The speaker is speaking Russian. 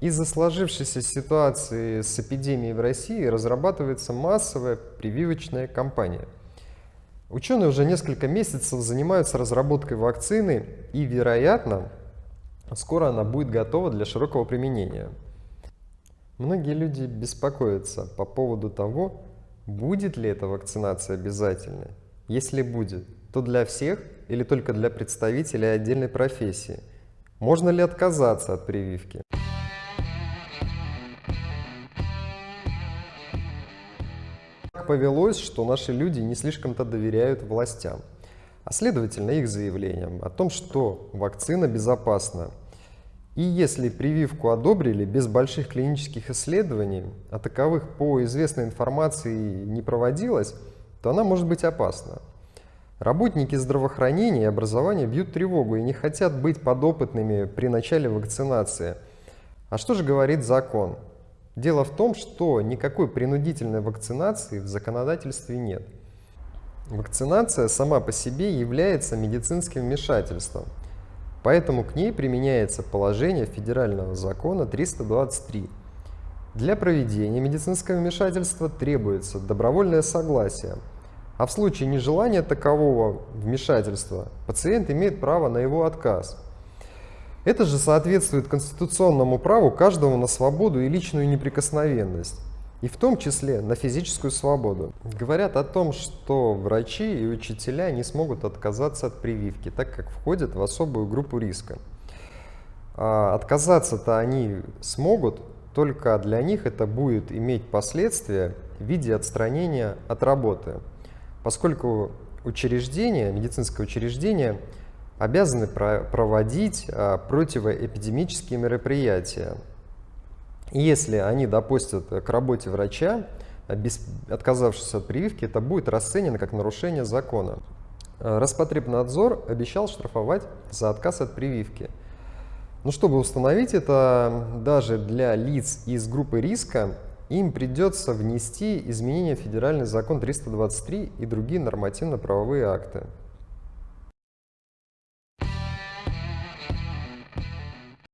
Из-за сложившейся ситуации с эпидемией в России разрабатывается массовая прививочная кампания. Ученые уже несколько месяцев занимаются разработкой вакцины и, вероятно, скоро она будет готова для широкого применения. Многие люди беспокоятся по поводу того, будет ли эта вакцинация обязательной. Если будет, то для всех или только для представителей отдельной профессии? Можно ли отказаться от прививки? Повелось, что наши люди не слишком-то доверяют властям, а следовательно их заявлениям о том, что вакцина безопасна. И если прививку одобрили без больших клинических исследований, а таковых по известной информации не проводилось, то она может быть опасна. Работники здравоохранения и образования бьют тревогу и не хотят быть подопытными при начале вакцинации. А что же говорит закон? Дело в том, что никакой принудительной вакцинации в законодательстве нет. Вакцинация сама по себе является медицинским вмешательством, поэтому к ней применяется положение федерального закона 323. Для проведения медицинского вмешательства требуется добровольное согласие, а в случае нежелания такового вмешательства пациент имеет право на его отказ – это же соответствует конституционному праву каждого на свободу и личную неприкосновенность, и в том числе на физическую свободу. Говорят о том, что врачи и учителя не смогут отказаться от прививки, так как входят в особую группу риска. А отказаться-то они смогут, только для них это будет иметь последствия в виде отстранения от работы, поскольку учреждение, медицинское учреждение – обязаны проводить а, противоэпидемические мероприятия. Если они допустят к работе врача, а, отказавшись от прививки, это будет расценено как нарушение закона. А, Роспотребнадзор обещал штрафовать за отказ от прививки. Но чтобы установить это, даже для лиц из группы риска, им придется внести изменения в федеральный закон 323 и другие нормативно-правовые акты.